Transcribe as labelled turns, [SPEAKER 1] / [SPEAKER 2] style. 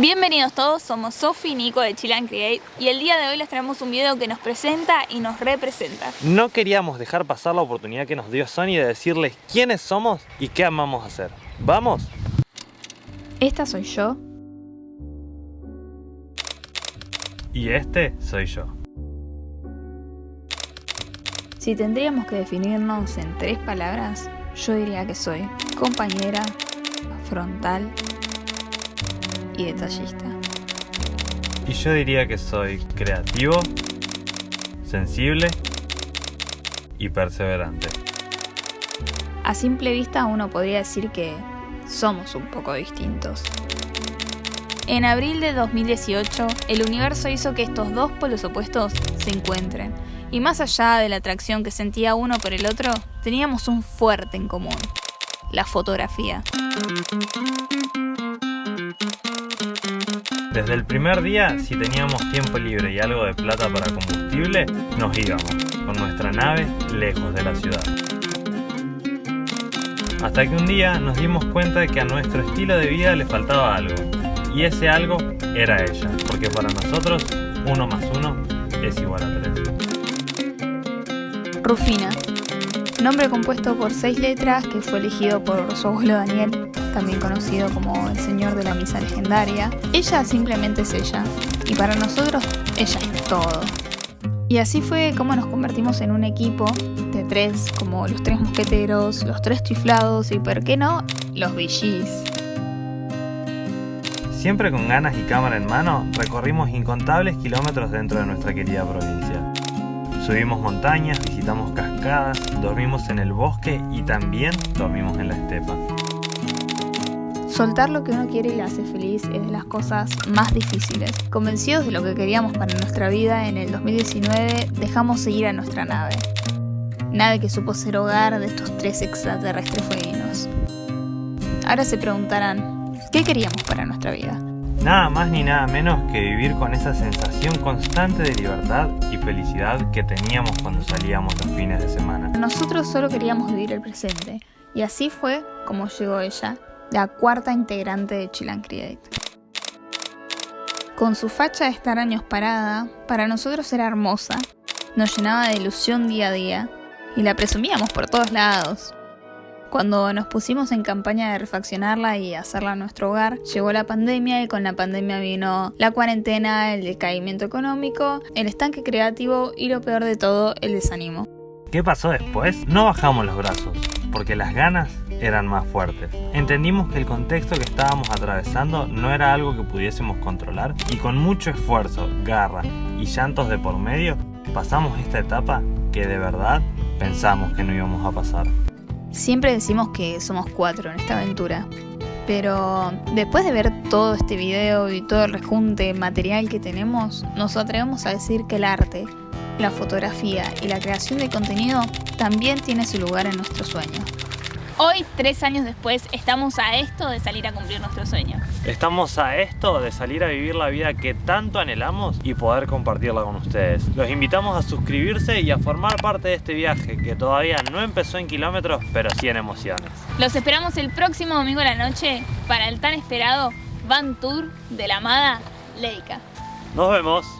[SPEAKER 1] Bienvenidos todos, somos Sofi y Nico de Chill and Create y el día de hoy les traemos un video que nos presenta y nos representa.
[SPEAKER 2] No queríamos dejar pasar la oportunidad que nos dio Sony de decirles quiénes somos y qué amamos hacer. ¿Vamos?
[SPEAKER 1] Esta soy yo.
[SPEAKER 2] Y este soy yo.
[SPEAKER 1] Si tendríamos que definirnos en tres palabras, yo diría que soy compañera, frontal y detallista.
[SPEAKER 2] Y yo diría que soy creativo, sensible y perseverante.
[SPEAKER 1] A simple vista uno podría decir que somos un poco distintos. En abril de 2018, el universo hizo que estos dos polos opuestos se encuentren. Y más allá de la atracción que sentía uno por el otro, teníamos un fuerte en común, la fotografía.
[SPEAKER 2] Desde el primer día, si teníamos tiempo libre y algo de plata para combustible, nos íbamos con nuestra nave lejos de la ciudad. Hasta que un día nos dimos cuenta de que a nuestro estilo de vida le faltaba algo. Y ese algo era ella, porque para nosotros uno más uno es igual a tres.
[SPEAKER 1] Rufina, nombre compuesto por seis letras que fue elegido por su abuelo Daniel, también conocido como el señor de la misa legendaria. Ella simplemente es ella, y para nosotros ella es todo. Y así fue como nos convertimos en un equipo de tres, como los tres mosqueteros, los tres chiflados y, ¿por qué no?, los VGs.
[SPEAKER 2] Siempre con ganas y cámara en mano, recorrimos incontables kilómetros dentro de nuestra querida provincia. Subimos montañas, visitamos cascadas, dormimos en el bosque y también dormimos en la estepa.
[SPEAKER 1] Soltar lo que uno quiere y le hace feliz es de las cosas más difíciles. Convencidos de lo que queríamos para nuestra vida, en el 2019 dejamos seguir a nuestra nave. Nave que supo ser hogar de estos tres extraterrestres fueguinos. Ahora se preguntarán, ¿qué queríamos para nuestra vida?
[SPEAKER 2] Nada más ni nada menos que vivir con esa sensación constante de libertad y felicidad que teníamos cuando salíamos los fines de semana.
[SPEAKER 1] Nosotros solo queríamos vivir el presente, y así fue como llegó ella, la cuarta integrante de Chill Create. Con su facha de estar años parada, para nosotros era hermosa, nos llenaba de ilusión día a día, y la presumíamos por todos lados. Cuando nos pusimos en campaña de refaccionarla y hacerla nuestro hogar, llegó la pandemia y con la pandemia vino la cuarentena, el decaimiento económico, el estanque creativo y lo peor de todo, el desánimo.
[SPEAKER 2] ¿Qué pasó después? No bajamos los brazos, porque las ganas eran más fuertes. Entendimos que el contexto que estábamos atravesando no era algo que pudiésemos controlar y con mucho esfuerzo, garra y llantos de por medio, pasamos esta etapa que de verdad pensamos que no íbamos a pasar.
[SPEAKER 1] Siempre decimos que somos cuatro en esta aventura, pero después de ver todo este video y todo el rejunte material que tenemos, nos atrevemos a decir que el arte, la fotografía y la creación de contenido también tiene su lugar en nuestro sueño. Hoy, tres años después, estamos a esto de salir a cumplir nuestro sueño.
[SPEAKER 2] Estamos a esto de salir a vivir la vida que tanto anhelamos y poder compartirla con ustedes. Los invitamos a suscribirse y a formar parte de este viaje que todavía no empezó en kilómetros, pero sí en emociones.
[SPEAKER 1] Los esperamos el próximo domingo a la noche para el tan esperado Van Tour de la amada Leica.
[SPEAKER 2] Nos vemos.